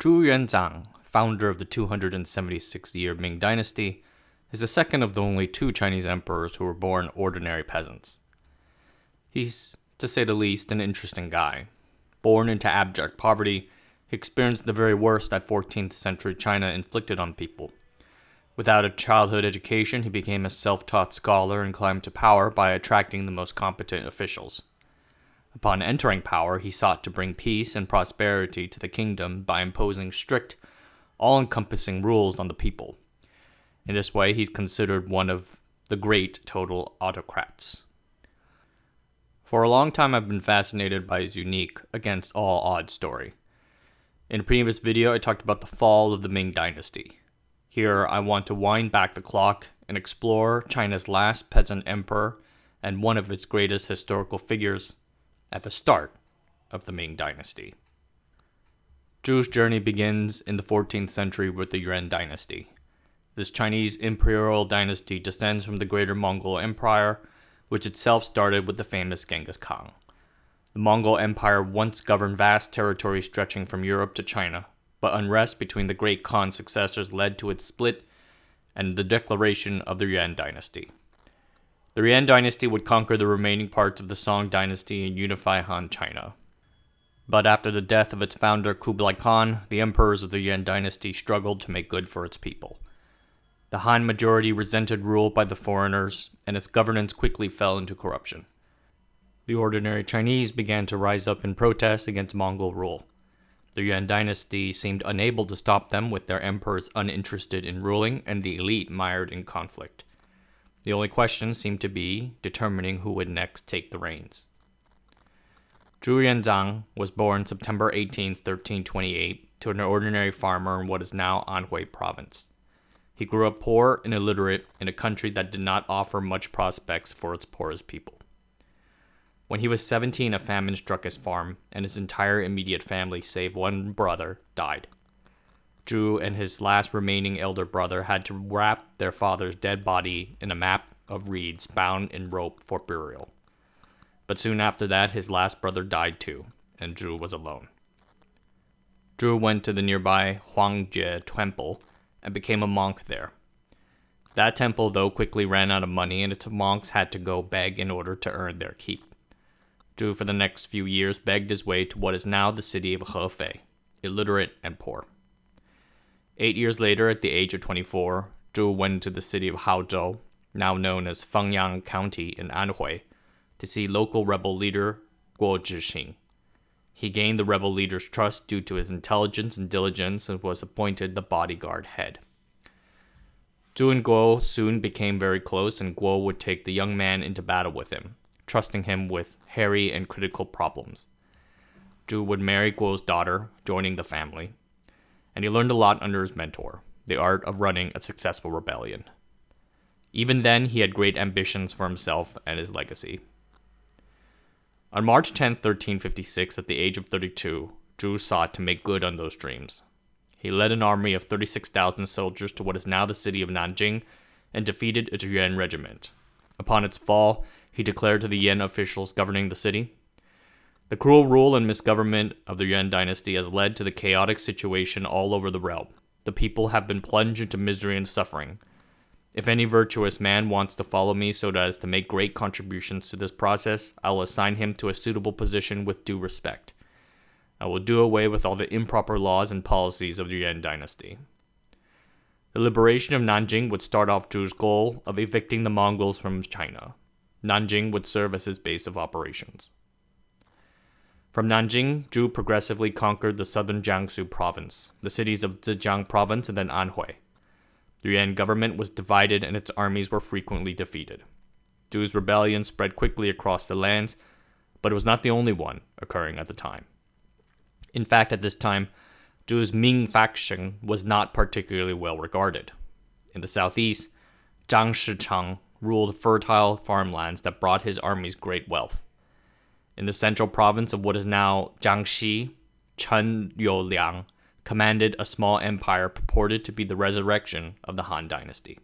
Zhu Yuanzhang, founder of the 276 year Ming Dynasty, is the second of the only two Chinese emperors who were born ordinary peasants. He's, to say the least, an interesting guy. Born into abject poverty, he experienced the very worst that 14th century China inflicted on people. Without a childhood education, he became a self taught scholar and climbed to power by attracting the most competent officials. Upon entering power, he sought to bring peace and prosperity to the kingdom by imposing strict, all encompassing rules on the people. In this way, he's considered one of the great total autocrats. For a long time, I've been fascinated by his unique, against all odds story. In a previous video, I talked about the fall of the Ming Dynasty. Here, I want to wind back the clock and explore China's last peasant emperor and one of its greatest historical figures at the start of the Ming Dynasty. Zhu's journey begins in the 14th century with the Yuan Dynasty. This Chinese imperial dynasty descends from the Greater Mongol Empire, which itself started with the famous Genghis Khan. The Mongol Empire once governed vast territories stretching from Europe to China, but unrest between the great Khan's successors led to its split and the declaration of the Yuan dynasty. The Yuan dynasty would conquer the remaining parts of the Song dynasty and unify Han China. But after the death of its founder Kublai Khan, the emperors of the Yuan dynasty struggled to make good for its people. The Han majority resented rule by the foreigners, and its governance quickly fell into corruption. The ordinary Chinese began to rise up in protest against Mongol rule. The Yuan dynasty seemed unable to stop them with their emperors uninterested in ruling and the elite mired in conflict. The only question seemed to be determining who would next take the reins. Zhu Yuanzhang was born September 18, 1328, to an ordinary farmer in what is now Anhui province. He grew up poor and illiterate in a country that did not offer much prospects for its poorest people. When he was 17, a famine struck his farm, and his entire immediate family, save one brother, died. Zhu and his last remaining elder brother had to wrap their father's dead body in a map of reeds bound in rope for burial. But soon after that, his last brother died too, and Zhu was alone. Zhu went to the nearby Huangjue temple and became a monk there. That temple, though, quickly ran out of money, and its monks had to go beg in order to earn their keep. Zhu, for the next few years, begged his way to what is now the city of Hefei, illiterate and poor. Eight years later, at the age of 24, Zhu went to the city of Haozhou, now known as Fengyang County in Anhui, to see local rebel leader Guo Zixing. He gained the rebel leader's trust due to his intelligence and diligence and was appointed the bodyguard head. Zhu and Guo soon became very close, and Guo would take the young man into battle with him, trusting him with hairy and critical problems. Zhu would marry Guo's daughter, joining the family, and he learned a lot under his mentor, the art of running a successful rebellion. Even then, he had great ambitions for himself and his legacy. On March 10, 1356, at the age of 32, Zhu sought to make good on those dreams. He led an army of 36,000 soldiers to what is now the city of Nanjing and defeated a Yuan regiment. Upon its fall, he declared to the Yuan officials governing the city The cruel rule and misgovernment of the Yuan dynasty has led to the chaotic situation all over the realm. The people have been plunged into misery and suffering. If any virtuous man wants to follow me so as to make great contributions to this process, I will assign him to a suitable position with due respect. I will do away with all the improper laws and policies of the Yuan dynasty. The liberation of Nanjing would start off Zhu's goal of evicting the Mongols from China. Nanjing would serve as his base of operations. From Nanjing, Zhu progressively conquered the southern Jiangsu province, the cities of Zhejiang province, and then Anhui. The Yuan government was divided and its armies were frequently defeated. Zhu's rebellion spread quickly across the lands, but it was not the only one occurring at the time. In fact, at this time, Zhu's Ming faction was not particularly well regarded. In the southeast, Zhang Shicheng ruled fertile farmlands that brought his armies great wealth. In the central province of what is now Jiangxi, Chen Youliang commanded a small empire purported to be the resurrection of the Han dynasty.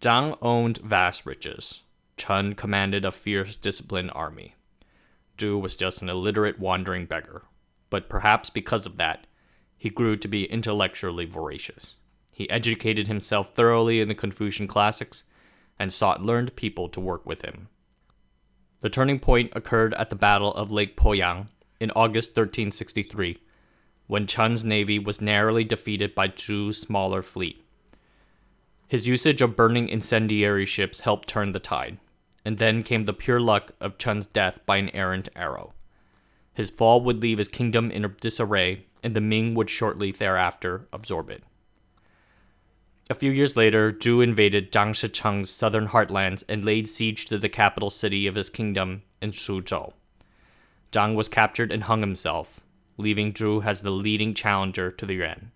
Zhang owned vast riches. Chen commanded a fierce, disciplined army. Zhu was just an illiterate, wandering beggar. But perhaps because of that, he grew to be intellectually voracious. He educated himself thoroughly in the Confucian classics and sought learned people to work with him. The turning point occurred at the Battle of Lake Poyang in August 1363, when Chen's navy was narrowly defeated by Zhu's smaller fleet. His usage of burning incendiary ships helped turn the tide, and then came the pure luck of Chen's death by an errant arrow. His fall would leave his kingdom in disarray, and the Ming would shortly thereafter absorb it. A few years later, Zhu invaded Zhang Shicheng's southern heartlands and laid siege to the capital city of his kingdom in Suzhou. Zhang was captured and hung himself, leaving Zhu as the leading challenger to the Yuan.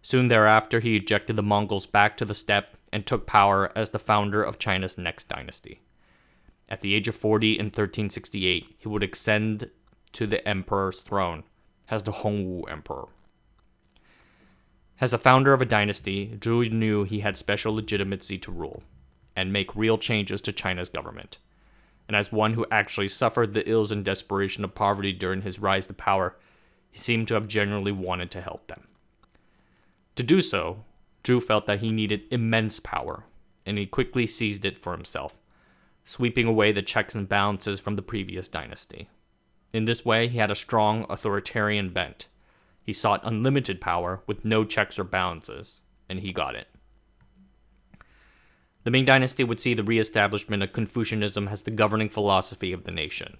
Soon thereafter, he ejected the Mongols back to the steppe and took power as the founder of China's next dynasty. At the age of 40 in 1368, he would ascend to the emperor's throne as the Hongwu Emperor. As the founder of a dynasty, Zhu knew he had special legitimacy to rule and make real changes to China's government. And as one who actually suffered the ills and desperation of poverty during his rise to power, he seemed to have genuinely wanted to help them. To do so, Zhu felt that he needed immense power, and he quickly seized it for himself, sweeping away the checks and balances from the previous dynasty. In this way, he had a strong authoritarian bent he sought unlimited power with no checks or balances, and he got it. The Ming Dynasty would see the re-establishment of Confucianism as the governing philosophy of the nation.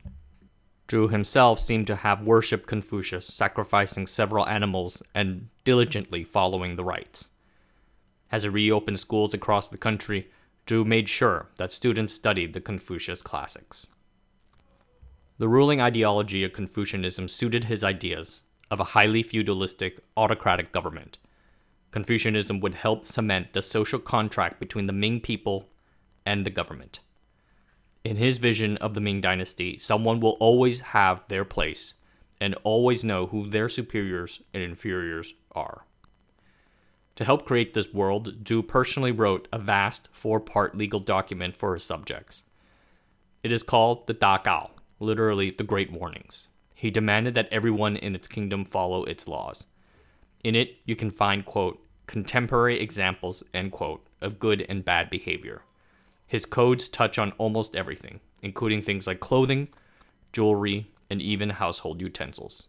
Zhu himself seemed to have worshipped Confucius, sacrificing several animals and diligently following the rites. As he reopened schools across the country, Zhu made sure that students studied the Confucius classics. The ruling ideology of Confucianism suited his ideas, of a highly feudalistic, autocratic government. Confucianism would help cement the social contract between the Ming people and the government. In his vision of the Ming dynasty, someone will always have their place and always know who their superiors and inferiors are. To help create this world, Zhu personally wrote a vast four part legal document for his subjects. It is called the Da Gao, literally the Great Warnings. He demanded that everyone in its kingdom follow its laws. In it, you can find, quote, contemporary examples, end quote, of good and bad behavior. His codes touch on almost everything, including things like clothing, jewelry, and even household utensils.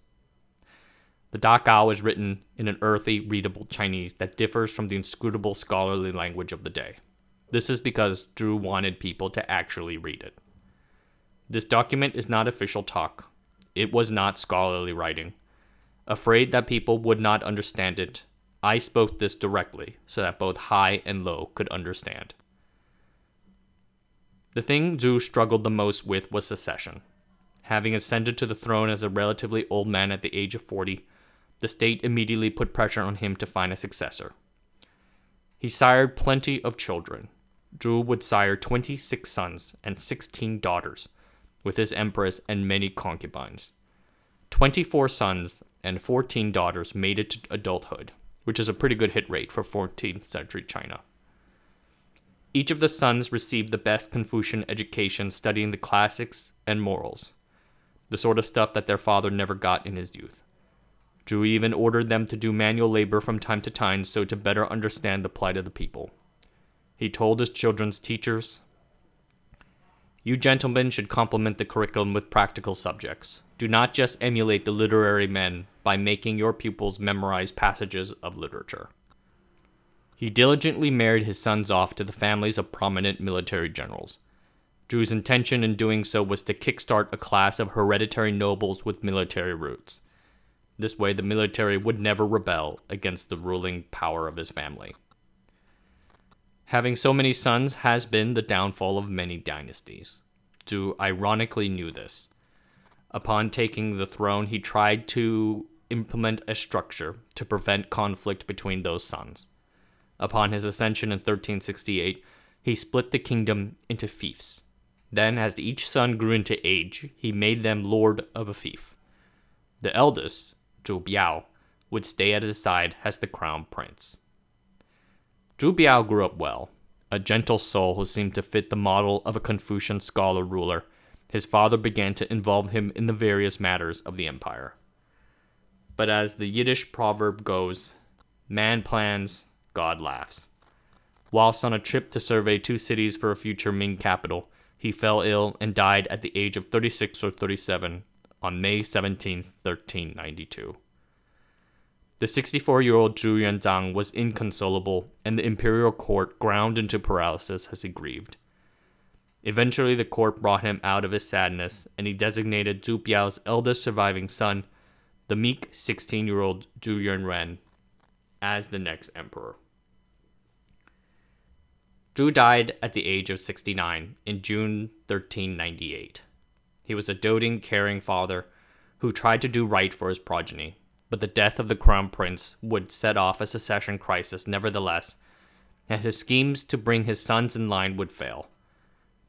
The Da Gao is written in an earthy, readable Chinese that differs from the inscrutable scholarly language of the day. This is because Zhu wanted people to actually read it. This document is not official talk, it was not scholarly writing. Afraid that people would not understand it, I spoke this directly so that both high and low could understand. The thing Zhu struggled the most with was secession. Having ascended to the throne as a relatively old man at the age of 40, the state immediately put pressure on him to find a successor. He sired plenty of children. Zhu would sire 26 sons and 16 daughters, with his empress and many concubines. 24 sons and 14 daughters made it to adulthood, which is a pretty good hit rate for 14th century China. Each of the sons received the best Confucian education studying the classics and morals, the sort of stuff that their father never got in his youth. Zhu even ordered them to do manual labor from time to time so to better understand the plight of the people. He told his children's teachers, you gentlemen should complement the curriculum with practical subjects. Do not just emulate the literary men by making your pupils memorize passages of literature. He diligently married his sons off to the families of prominent military generals. Zhu's intention in doing so was to kickstart a class of hereditary nobles with military roots. This way, the military would never rebel against the ruling power of his family. Having so many sons has been the downfall of many dynasties. Zhu ironically knew this. Upon taking the throne, he tried to implement a structure to prevent conflict between those sons. Upon his ascension in 1368, he split the kingdom into fiefs. Then, as each son grew into age, he made them lord of a fief. The eldest, Zhu Biao, would stay at his side as the crown prince. Zhu Biao grew up well, a gentle soul who seemed to fit the model of a Confucian scholar ruler. His father began to involve him in the various matters of the empire. but as the Yiddish proverb goes, man plans, God laughs. Whilst on a trip to survey two cities for a future Ming capital, he fell ill and died at the age of 36 or 37 on May 17, 1392. The 64 year old Zhu Yuanzhang was inconsolable, and the imperial court ground into paralysis as he grieved. Eventually, the court brought him out of his sadness, and he designated Zhu Biao's eldest surviving son, the meek 16 year old Zhu Yunren, as the next emperor. Zhu died at the age of 69 in June 1398. He was a doting, caring father who tried to do right for his progeny, but the death of the crown prince would set off a secession crisis nevertheless, and his schemes to bring his sons in line would fail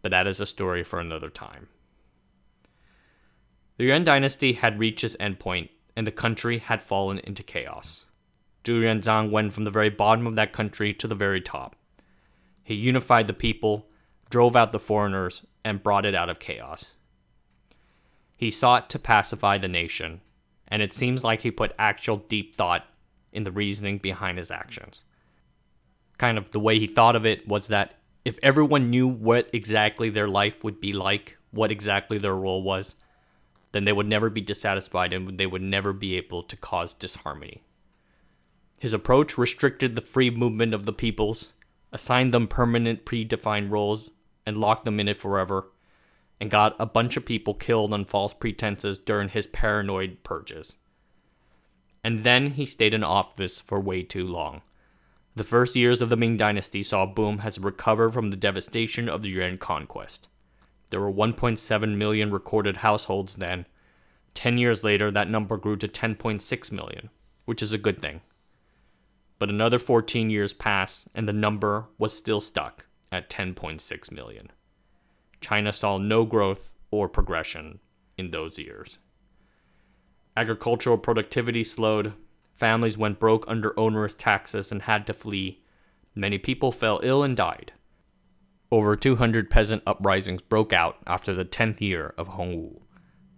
but that is a story for another time. The Yuan dynasty had reached its endpoint, and the country had fallen into chaos. Zhu Yuanzhang went from the very bottom of that country to the very top. He unified the people, drove out the foreigners, and brought it out of chaos. He sought to pacify the nation, and it seems like he put actual deep thought in the reasoning behind his actions. Kind of the way he thought of it was that if everyone knew what exactly their life would be like, what exactly their role was, then they would never be dissatisfied and they would never be able to cause disharmony. His approach restricted the free movement of the peoples, assigned them permanent predefined roles, and locked them in it forever, and got a bunch of people killed on false pretenses during his paranoid purges. And then he stayed in office for way too long. The first years of the Ming Dynasty saw boom as it recovered from the devastation of the Yuan conquest. There were 1.7 million recorded households then. Ten years later, that number grew to 10.6 million, which is a good thing. But another 14 years passed, and the number was still stuck at 10.6 million. China saw no growth or progression in those years. Agricultural productivity slowed, Families went broke under onerous taxes and had to flee. Many people fell ill and died. Over 200 peasant uprisings broke out after the 10th year of Hongwu.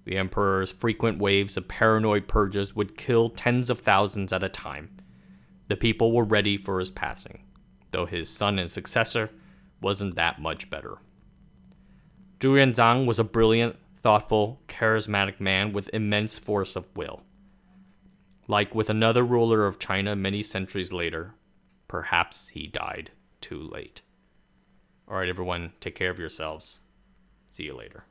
The emperor's frequent waves of paranoid purges would kill tens of thousands at a time. The people were ready for his passing, though his son and successor wasn't that much better. Zhu Yuanzhang was a brilliant, thoughtful, charismatic man with immense force of will. Like with another ruler of China many centuries later, perhaps he died too late. All right, everyone, take care of yourselves. See you later.